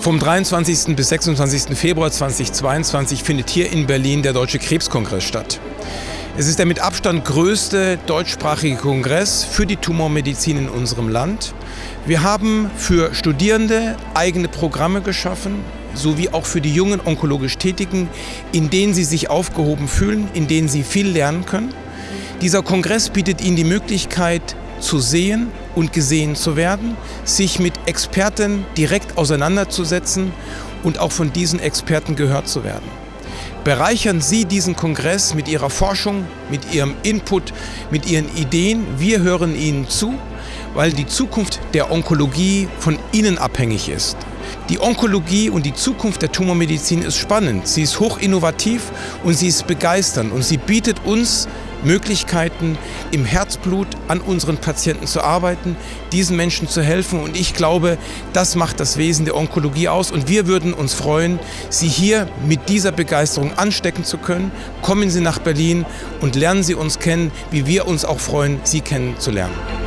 Vom 23. bis 26. Februar 2022 findet hier in Berlin der Deutsche Krebskongress statt. Es ist der mit Abstand größte deutschsprachige Kongress für die Tumormedizin in unserem Land. Wir haben für Studierende eigene Programme geschaffen, sowie auch für die jungen onkologisch Tätigen, in denen sie sich aufgehoben fühlen, in denen sie viel lernen können. Dieser Kongress bietet ihnen die Möglichkeit zu sehen und gesehen zu werden, sich mit Experten direkt auseinanderzusetzen und auch von diesen Experten gehört zu werden. Bereichern Sie diesen Kongress mit Ihrer Forschung, mit Ihrem Input, mit Ihren Ideen. Wir hören Ihnen zu, weil die Zukunft der Onkologie von Ihnen abhängig ist. Die Onkologie und die Zukunft der Tumormedizin ist spannend. Sie ist hoch innovativ und sie ist begeisternd und sie bietet uns Möglichkeiten, im Herzblut an unseren Patienten zu arbeiten, diesen Menschen zu helfen. Und ich glaube, das macht das Wesen der Onkologie aus. Und wir würden uns freuen, Sie hier mit dieser Begeisterung anstecken zu können. Kommen Sie nach Berlin und lernen Sie uns kennen, wie wir uns auch freuen, Sie kennenzulernen.